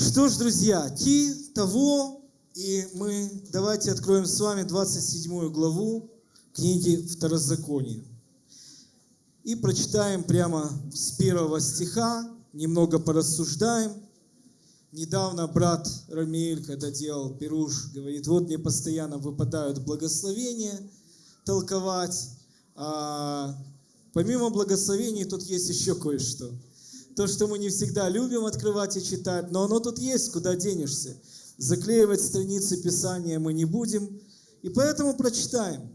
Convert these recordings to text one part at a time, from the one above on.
Что ж, друзья, ти того, и мы давайте откроем с вами 27 главу книги Второзакония. И прочитаем прямо с первого стиха, немного порассуждаем. Недавно брат Рамиэль, когда делал пируш, говорит, вот мне постоянно выпадают благословения толковать, а помимо благословений тут есть еще кое-что – то, что мы не всегда любим открывать и читать, но оно тут есть, куда денешься. Заклеивать страницы Писания мы не будем, и поэтому прочитаем.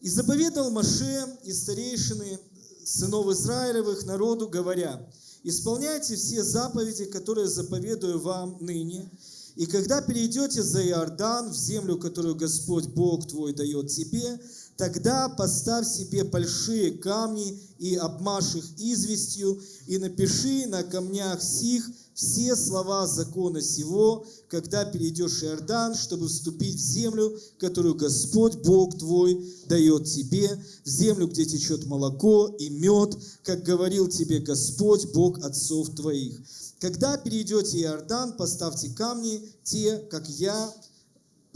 «И заповедал Маше и старейшины сынов Израилевых народу, говоря, «Исполняйте все заповеди, которые заповедую вам ныне, и когда перейдете за Иордан, в землю, которую Господь Бог твой дает тебе, тогда поставь себе большие камни и обмажь их известью, и напиши на камнях сих все слова закона сего, когда перейдешь Иордан, чтобы вступить в землю, которую Господь Бог твой дает тебе, в землю, где течет молоко и мед, как говорил тебе Господь Бог отцов твоих. Когда перейдете Иордан, поставьте камни, те, как я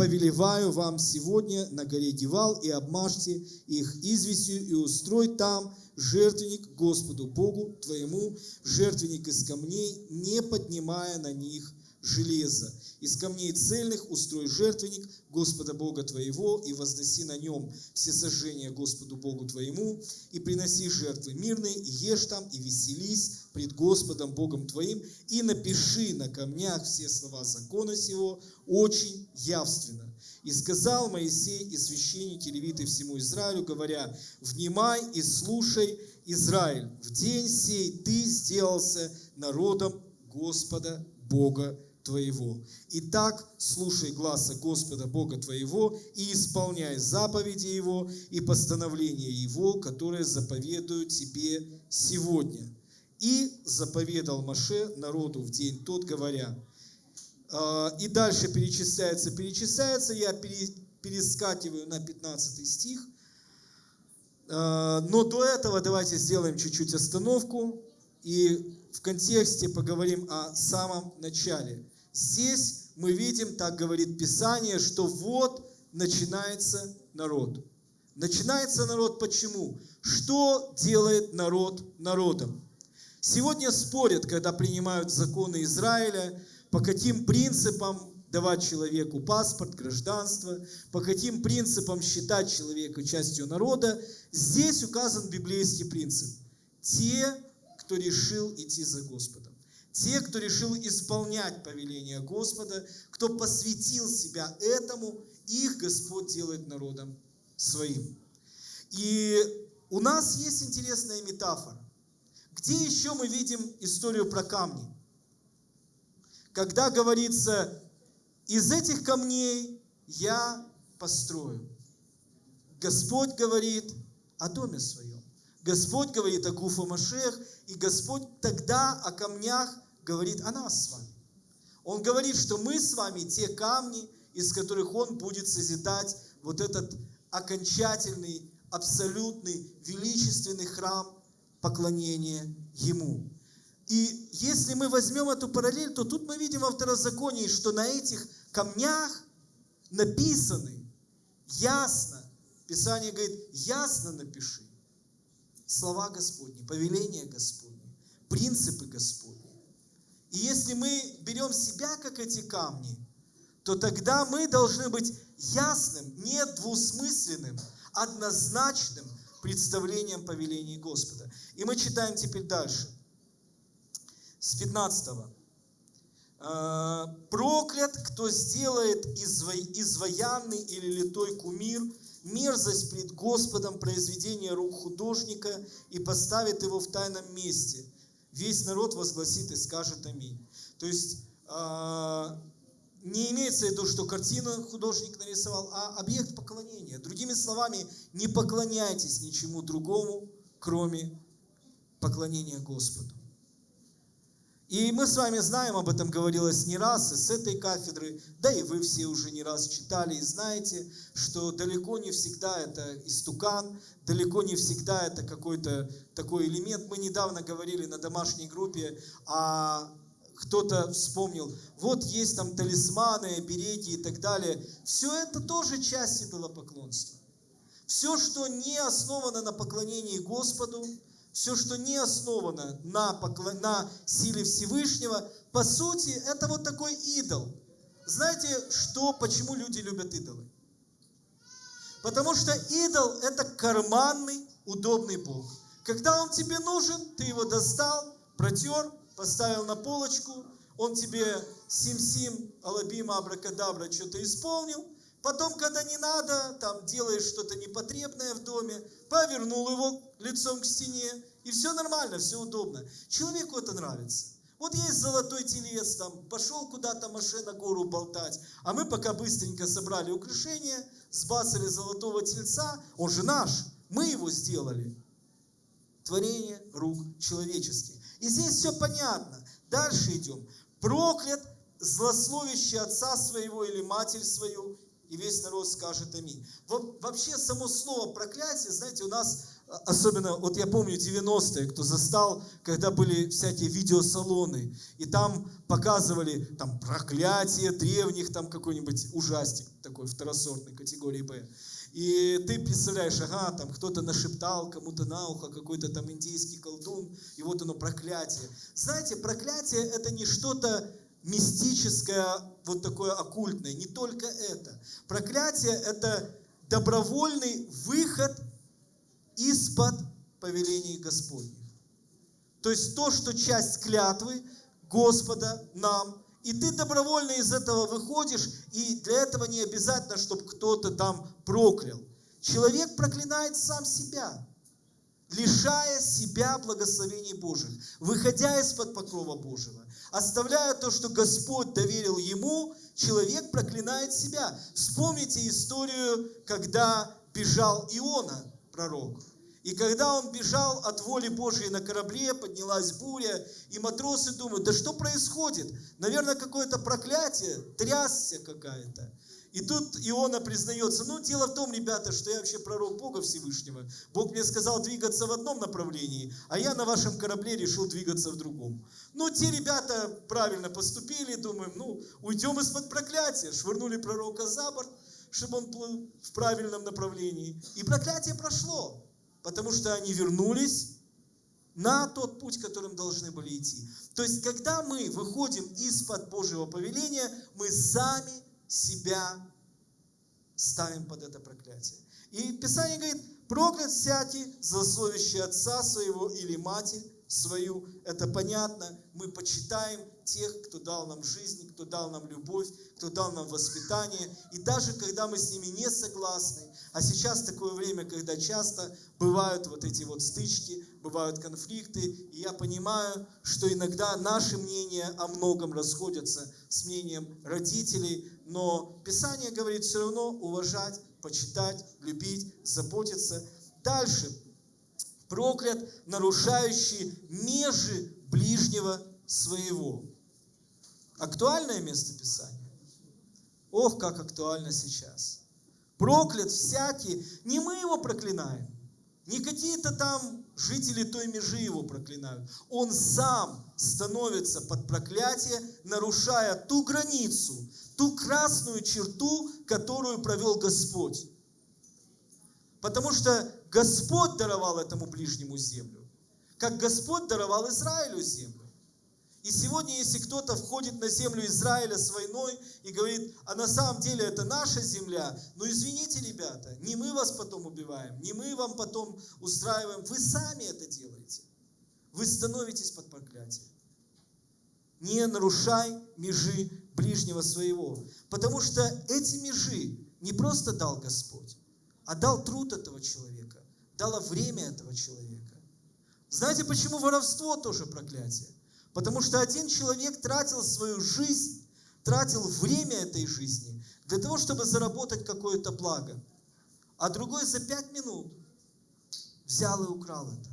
повелеваю вам сегодня на горе Гевал, и обмажьте их известью, и устрой там жертвенник Господу Богу твоему, жертвенник из камней, не поднимая на них железа. Из камней цельных устрой жертвенник Господа Бога твоего и возноси на нем все сожжения Господу Богу твоему и приноси жертвы мирные, и ешь там, и веселись пред Господом Богом твоим, и напиши на камнях все слова закона сего очень явственно. И сказал Моисей и священники левиты всему Израилю, говоря, «Внимай и слушай, Израиль, в день сей ты сделался народом Господа Бога твоего. Итак, слушай гласа Господа Бога твоего и исполняй заповеди Его и постановления Его, которые заповедую тебе сегодня. И заповедал Маше народу в день тот, говоря, «А, и дальше перечисляется, перечисляется, я перескакиваю на 15 стих, а, но до этого давайте сделаем чуть-чуть остановку и в контексте поговорим о самом начале. Здесь мы видим, так говорит Писание, что вот начинается народ. Начинается народ почему? Что делает народ народом? Сегодня спорят, когда принимают законы Израиля, по каким принципам давать человеку паспорт, гражданство, по каким принципам считать человека частью народа. Здесь указан библейский принцип. Те, кто решил идти за Господом. Те, кто решил исполнять повеление Господа, кто посвятил себя этому, их Господь делает народом своим. И у нас есть интересная метафора. Где еще мы видим историю про камни? Когда говорится, из этих камней я построю. Господь говорит о доме своем. Господь говорит о Гуфа Машех, и Господь тогда о камнях говорит о нас с вами. Он говорит, что мы с вами те камни, из которых Он будет созидать вот этот окончательный, абсолютный, величественный храм поклонения Ему. И если мы возьмем эту параллель, то тут мы видим во второзаконии, что на этих камнях написаны ясно, Писание говорит, ясно напиши слова Господни, повеления Господни, принципы Господни. И если мы берем себя, как эти камни, то тогда мы должны быть ясным, не двусмысленным, однозначным представлением повелений Господа. И мы читаем теперь дальше, с 15 «Э, проклят, кто сделает изваянный или литой кумир мерзость пред Господом произведение рук художника и поставит его в тайном месте. Весь народ возгласит и скажет аминь. То есть а, не имеется в виду, что картину художник нарисовал, а объект поклонения. Другими словами, не поклоняйтесь ничему другому, кроме поклонения Господу. И мы с вами знаем, об этом говорилось не раз, и с этой кафедры, да и вы все уже не раз читали и знаете, что далеко не всегда это истукан, далеко не всегда это какой-то такой элемент. Мы недавно говорили на домашней группе о кто-то вспомнил, вот есть там талисманы, обереги и так далее. Все это тоже часть идолопоклонства. Все, что не основано на поклонении Господу, все, что не основано на, поклон... на силе Всевышнего, по сути, это вот такой идол. Знаете, что, почему люди любят идолы? Потому что идол – это карманный, удобный Бог. Когда он тебе нужен, ты его достал, протер, поставил на полочку, он тебе сим-сим, алабима, абракадабра что-то исполнил – Потом, когда не надо, там делаешь что-то непотребное в доме, повернул его лицом к стене, и все нормально, все удобно. Человеку это нравится. Вот есть золотой телец, там, пошел куда-то машина гору болтать, а мы пока быстренько собрали украшения, сбацали золотого тельца, он же наш, мы его сделали. Творение рук человеческих. И здесь все понятно. Дальше идем. Проклят злословящий отца своего или матерь свою, и весь народ скажет аминь. Вообще само слово проклятие, знаете, у нас, а, особенно, вот я помню 90-е, кто застал, когда были всякие видеосалоны, и там показывали там проклятие древних, там какой-нибудь ужастик такой второсортной категории Б. И ты представляешь, ага, там кто-то нашептал кому-то на ухо, какой-то там индийский колдун, и вот оно проклятие. Знаете, проклятие это не что-то мистическое, вот такое оккультное. Не только это. Проклятие – это добровольный выход из-под повелений Господних. То есть то, что часть клятвы Господа нам, и ты добровольно из этого выходишь, и для этого не обязательно, чтобы кто-то там проклял. Человек проклинает сам себя лишая себя благословений Божьих, выходя из-под покрова Божьего, оставляя то, что Господь доверил ему, человек проклинает себя. Вспомните историю, когда бежал Иона, пророк. И когда он бежал от воли Божьей на корабле, поднялась буря, и матросы думают, да что происходит? Наверное, какое-то проклятие, трясся какая-то. И тут Иона признается, ну, дело в том, ребята, что я вообще пророк Бога Всевышнего. Бог мне сказал двигаться в одном направлении, а я на вашем корабле решил двигаться в другом. Ну, те ребята правильно поступили, думаем, ну, уйдем из-под проклятия. Швырнули пророка за борт, чтобы он плыл в правильном направлении. И проклятие прошло, потому что они вернулись на тот путь, которым должны были идти. То есть, когда мы выходим из-под Божьего повеления, мы сами себя ставим под это проклятие. И Писание говорит, проклят всякий, злословящий отца своего или матерь свою. Это понятно. Мы почитаем тех, кто дал нам жизнь, кто дал нам любовь, кто дал нам воспитание. И даже когда мы с ними не согласны, а сейчас такое время, когда часто бывают вот эти вот стычки, бывают конфликты, и я понимаю, что иногда наши мнения о многом расходятся с мнением родителей, но Писание говорит все равно уважать, почитать, любить, заботиться. Дальше. Проклят, нарушающий межи ближнего своего. Актуальное место Писания? Ох, как актуально сейчас. Проклят всякий. Не мы его проклинаем. Не какие-то там жители той межи его проклинают. Он сам становится под проклятие, нарушая ту границу, ту красную черту, которую провел Господь. Потому что Господь даровал этому ближнему землю, как Господь даровал Израилю землю. И сегодня, если кто-то входит на землю Израиля с войной и говорит, а на самом деле это наша земля, ну извините, ребята, не мы вас потом убиваем, не мы вам потом устраиваем, вы сами это делаете. Вы становитесь под проклятием. Не нарушай межи ближнего своего. Потому что эти межи не просто дал Господь, а дал труд этого человека, дало время этого человека. Знаете, почему воровство тоже проклятие? Потому что один человек тратил свою жизнь, тратил время этой жизни для того, чтобы заработать какое-то благо. А другой за пять минут взял и украл это.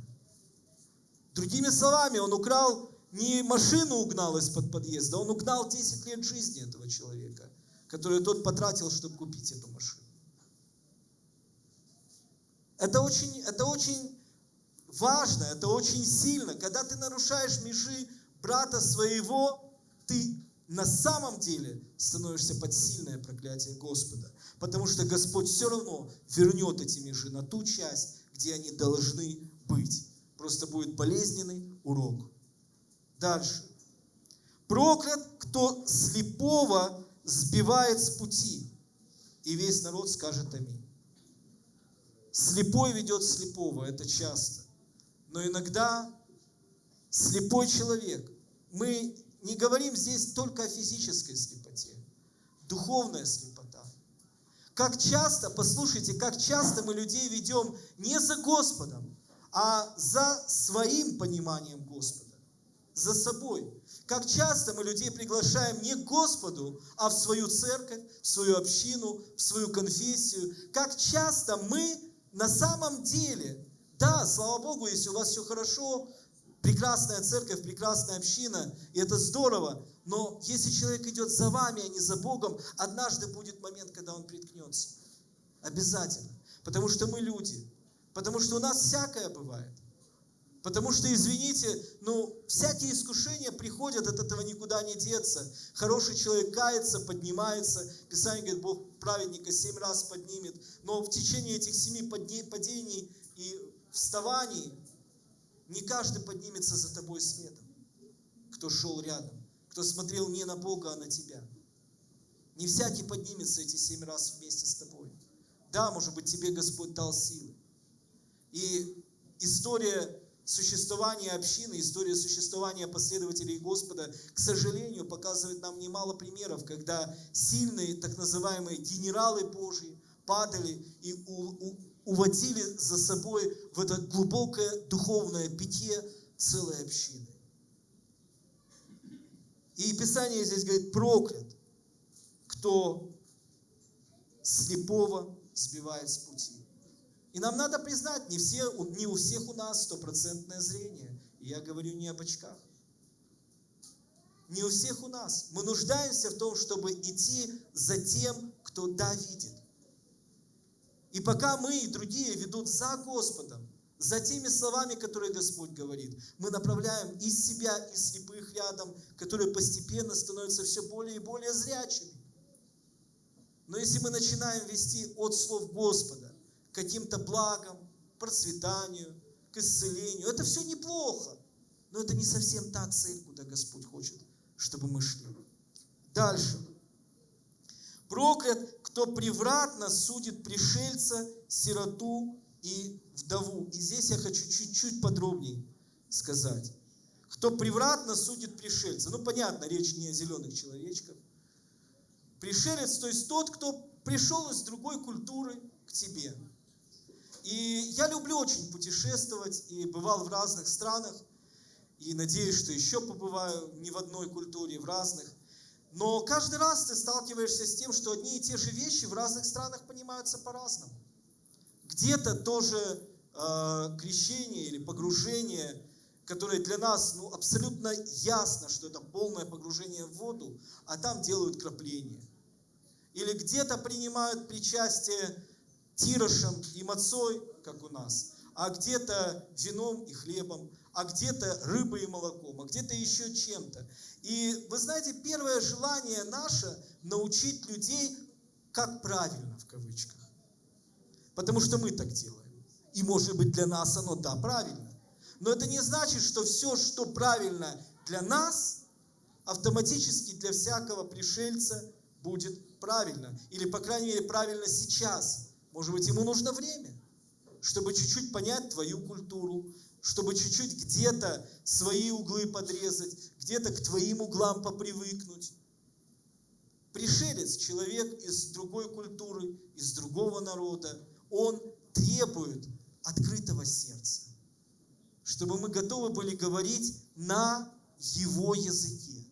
Другими словами, он украл не машину угнал из-под подъезда, он угнал 10 лет жизни этого человека, который тот потратил, чтобы купить эту машину. Это очень, это очень важно, это очень сильно. Когда ты нарушаешь межи брата своего, ты на самом деле становишься под сильное проклятие Господа. Потому что Господь все равно вернет эти межи на ту часть, где они должны быть. Просто будет болезненный урок. Дальше. Проклят, кто слепого сбивает с пути. И весь народ скажет аминь. Слепой ведет слепого, это часто. Но иногда слепой человек, мы не говорим здесь только о физической слепоте, духовная слепота. Как часто, послушайте, как часто мы людей ведем не за Господом, а за своим пониманием Господа, за собой. Как часто мы людей приглашаем не к Господу, а в свою церковь, в свою общину, в свою конфессию. Как часто мы на самом деле, да, слава Богу, если у вас все хорошо, прекрасная церковь, прекрасная община, и это здорово, но если человек идет за вами, а не за Богом, однажды будет момент, когда он приткнется. Обязательно. Потому что мы люди. Потому что у нас всякое бывает. Потому что, извините, ну, всякие искушения приходят, от этого никуда не деться. Хороший человек кается, поднимается. Писание говорит, Бог праведника семь раз поднимет. Но в течение этих семи падений и вставаний не каждый поднимется за тобой светом, кто шел рядом, кто смотрел не на Бога, а на тебя. Не всякий поднимется эти семь раз вместе с тобой. Да, может быть, тебе Господь дал силы. И история существования общины, история существования последователей Господа, к сожалению, показывает нам немало примеров, когда сильные, так называемые генералы Божьи падали и уводили за собой в это глубокое духовное питье целой общины. И Писание здесь говорит, проклят, кто слепого сбивает с пути. И нам надо признать, не, все, не у всех у нас стопроцентное зрение. И я говорю не об очках. Не у всех у нас. Мы нуждаемся в том, чтобы идти за тем, кто да видит. И пока мы и другие ведут за Господом, за теми словами, которые Господь говорит, мы направляем из себя, из слепых рядом, которые постепенно становятся все более и более зрячими. Но если мы начинаем вести от слов Господа каким-то благам, процветанию, к исцелению, это все неплохо. Но это не совсем та цель, куда Господь хочет, чтобы мы шли. Дальше. Проклят, кто превратно судит пришельца, сироту и вдову. И здесь я хочу чуть-чуть подробнее сказать. Кто превратно судит пришельца. Ну, понятно, речь не о зеленых человечках. Пришелец, то есть тот, кто пришел из другой культуры к тебе. И я люблю очень путешествовать и бывал в разных странах. И надеюсь, что еще побываю не в одной культуре, в разных. Но каждый раз ты сталкиваешься с тем, что одни и те же вещи в разных странах понимаются по-разному. Где-то тоже э, крещение или погружение, которое для нас ну, абсолютно ясно, что это полное погружение в воду, а там делают крапление. Или где-то принимают причастие тирошем и мацой, как у нас, а где-то вином и хлебом, а где-то рыбой и молоком, а где-то еще чем-то. И вы знаете, первое желание наше научить людей, как правильно, в кавычках. Потому что мы так делаем. И может быть для нас оно, да, правильно. Но это не значит, что все, что правильно для нас, автоматически для всякого пришельца будет правильно. Или, по крайней мере, правильно сейчас. Может быть, ему нужно время, чтобы чуть-чуть понять твою культуру, чтобы чуть-чуть где-то свои углы подрезать, где-то к твоим углам попривыкнуть. Пришелец, человек из другой культуры, из другого народа, он требует открытого сердца, чтобы мы готовы были говорить на его языке.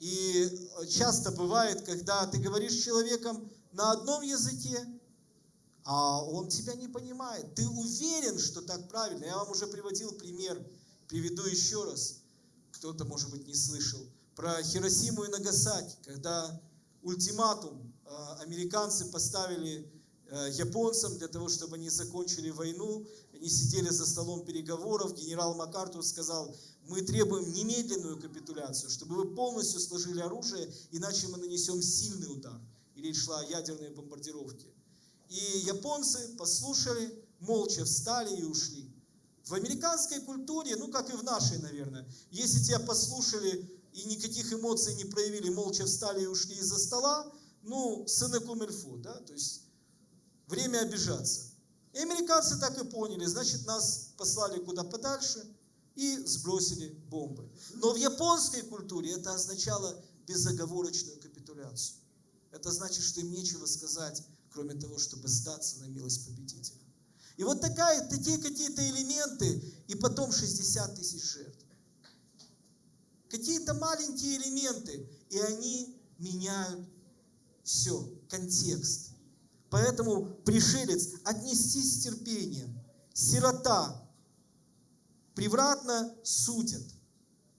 И часто бывает, когда ты говоришь с человеком на одном языке, а он тебя не понимает. Ты уверен, что так правильно. Я вам уже приводил пример, приведу еще раз. Кто-то, может быть, не слышал. Про Хиросиму и Нагасаки, когда ультиматум э, американцы поставили э, японцам для того, чтобы они закончили войну. Они сидели за столом переговоров. Генерал МакАртур сказал, мы требуем немедленную капитуляцию, чтобы вы полностью сложили оружие, иначе мы нанесем сильный удар. И речь шла о ядерной бомбардировке. И японцы послушали, молча встали и ушли. В американской культуре, ну как и в нашей, наверное, если тебя послушали и никаких эмоций не проявили, молча встали и ушли из-за стола, ну, сыны кумельфу, да, то есть время обижаться. И американцы так и поняли, значит, нас послали куда подальше и сбросили бомбы. Но в японской культуре это означало безоговорочную капитуляцию. Это значит, что им нечего сказать, кроме того, чтобы сдаться на милость победителя. И вот такая, такие какие-то элементы, и потом 60 тысяч жертв. Какие-то маленькие элементы, и они меняют все, контекст. Поэтому пришелец отнестись с терпением. Сирота превратно судят.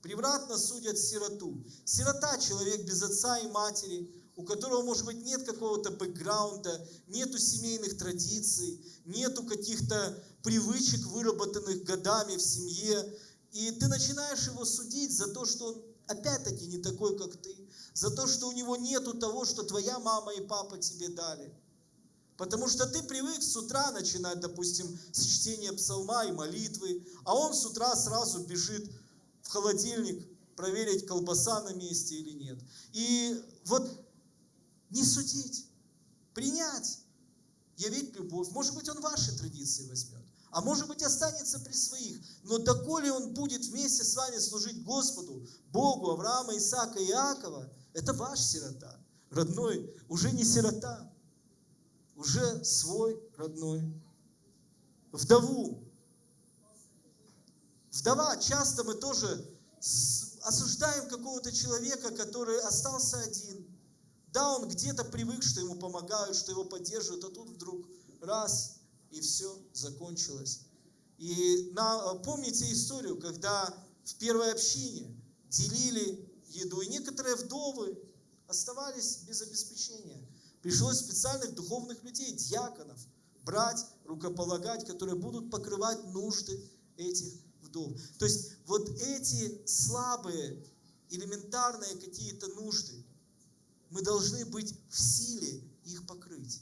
Превратно судят сироту. Сирота – человек без отца и матери, у которого, может быть, нет какого-то бэкграунда, нету семейных традиций, нету каких-то привычек, выработанных годами в семье. И ты начинаешь его судить за то, что он опять-таки не такой, как ты, за то, что у него нету того, что твоя мама и папа тебе дали. Потому что ты привык с утра начинать, допустим, с чтения псалма и молитвы, а он с утра сразу бежит в холодильник проверить, колбаса на месте или нет. И вот не судить, принять, явить любовь. Может быть, он ваши традиции возьмет, а может быть, останется при своих. Но доколе он будет вместе с вами служить Господу, Богу, Авраама, Исаака и Иакова, это ваш сирота. Родной, уже не сирота, уже свой родной. Вдову. Вдова, часто мы тоже осуждаем какого-то человека, который остался один, да, он где-то привык, что ему помогают, что его поддерживают, а тут вдруг раз, и все закончилось. И на, помните историю, когда в первой общине делили еду, и некоторые вдовы оставались без обеспечения. Пришлось специальных духовных людей, диаконов, брать, рукополагать, которые будут покрывать нужды этих вдов. То есть вот эти слабые, элементарные какие-то нужды, мы должны быть в силе их покрыть.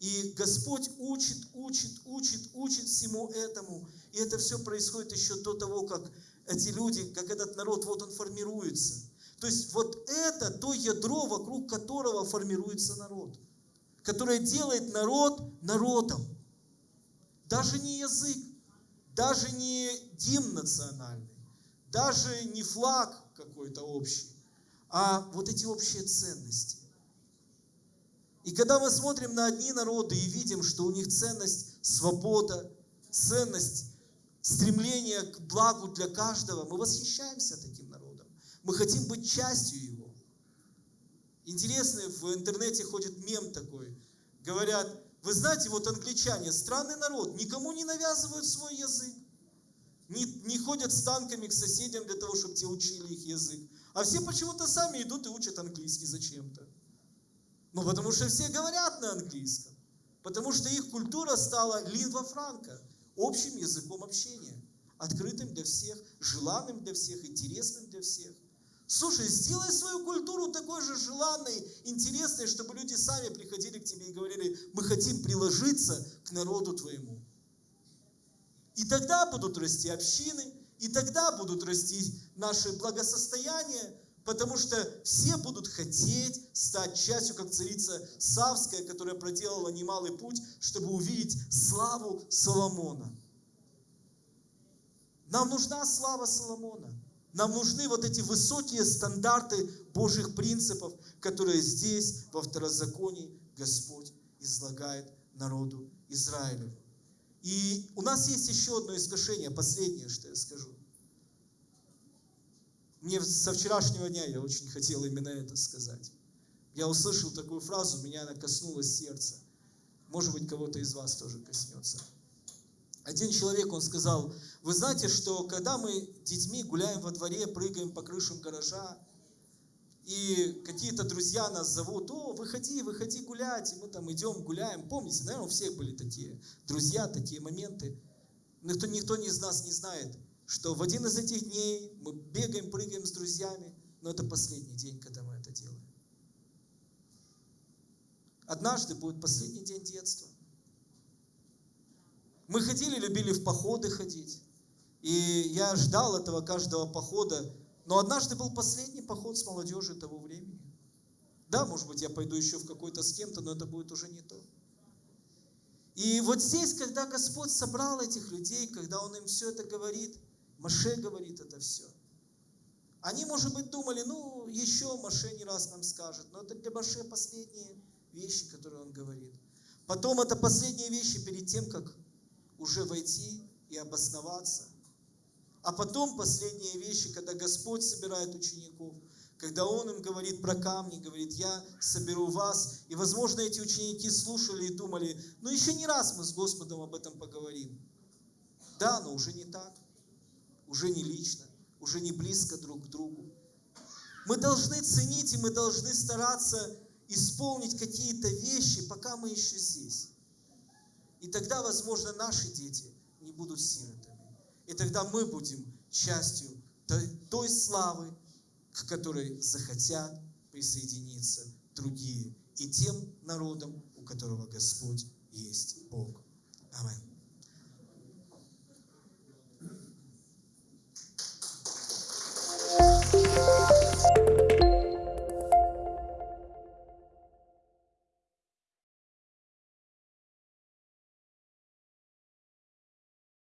И Господь учит, учит, учит, учит всему этому. И это все происходит еще до того, как эти люди, как этот народ, вот он формируется. То есть вот это то ядро, вокруг которого формируется народ. Которое делает народ народом. Даже не язык, даже не гимн национальный, даже не флаг какой-то общий, а вот эти общие ценности. И когда мы смотрим на одни народы и видим, что у них ценность свобода, ценность стремление к благу для каждого, мы восхищаемся таким народом. Мы хотим быть частью его. Интересный в интернете ходит мем такой. Говорят, вы знаете, вот англичане, странный народ, никому не навязывают свой язык. Не, не ходят с танками к соседям для того, чтобы те учили их язык. А все почему-то сами идут и учат английский зачем-то. Ну, потому что все говорят на английском. Потому что их культура стала лингва франка, общим языком общения. Открытым для всех, желанным для всех, интересным для всех. Слушай, сделай свою культуру такой же желанной, интересной, чтобы люди сами приходили к тебе и говорили, мы хотим приложиться к народу твоему. И тогда будут расти общины, и тогда будут расти наши благосостояния, потому что все будут хотеть стать частью, как царица Савская, которая проделала немалый путь, чтобы увидеть славу Соломона. Нам нужна слава Соломона. Нам нужны вот эти высокие стандарты Божьих принципов, которые здесь, во второзаконии, Господь излагает народу Израилю. И у нас есть еще одно искушение, последнее, что я скажу. Мне со вчерашнего дня я очень хотел именно это сказать. Я услышал такую фразу, меня она коснулась сердца. Может быть, кого-то из вас тоже коснется. Один человек, он сказал, вы знаете, что когда мы детьми гуляем во дворе, прыгаем по крышам гаража, и какие-то друзья нас зовут, о, выходи, выходи гулять, и мы там идем, гуляем. Помните, наверное, у всех были такие друзья, такие моменты. Никто, никто из нас не знает, что в один из этих дней мы бегаем, прыгаем с друзьями, но это последний день, когда мы это делаем. Однажды будет последний день детства. Мы ходили, любили в походы ходить. И я ждал этого каждого похода. Но однажды был последний поход с молодежью того времени. Да, может быть, я пойду еще в какой-то с кем-то, но это будет уже не то. И вот здесь, когда Господь собрал этих людей, когда Он им все это говорит, Маше говорит это все. Они, может быть, думали, ну, еще Маше не раз нам скажет, но это для Маше последние вещи, которые он говорит. Потом это последние вещи перед тем, как уже войти и обосноваться. А потом последние вещи, когда Господь собирает учеников, когда Он им говорит про камни, говорит, я соберу вас. И, возможно, эти ученики слушали и думали, ну еще не раз мы с Господом об этом поговорим. Да, но уже не так, уже не лично, уже не близко друг к другу. Мы должны ценить и мы должны стараться исполнить какие-то вещи, пока мы еще здесь. И тогда, возможно, наши дети не будут сиротами. И тогда мы будем частью той славы, к которой захотят присоединиться другие и тем народам, у которого Господь есть Бог. Аминь.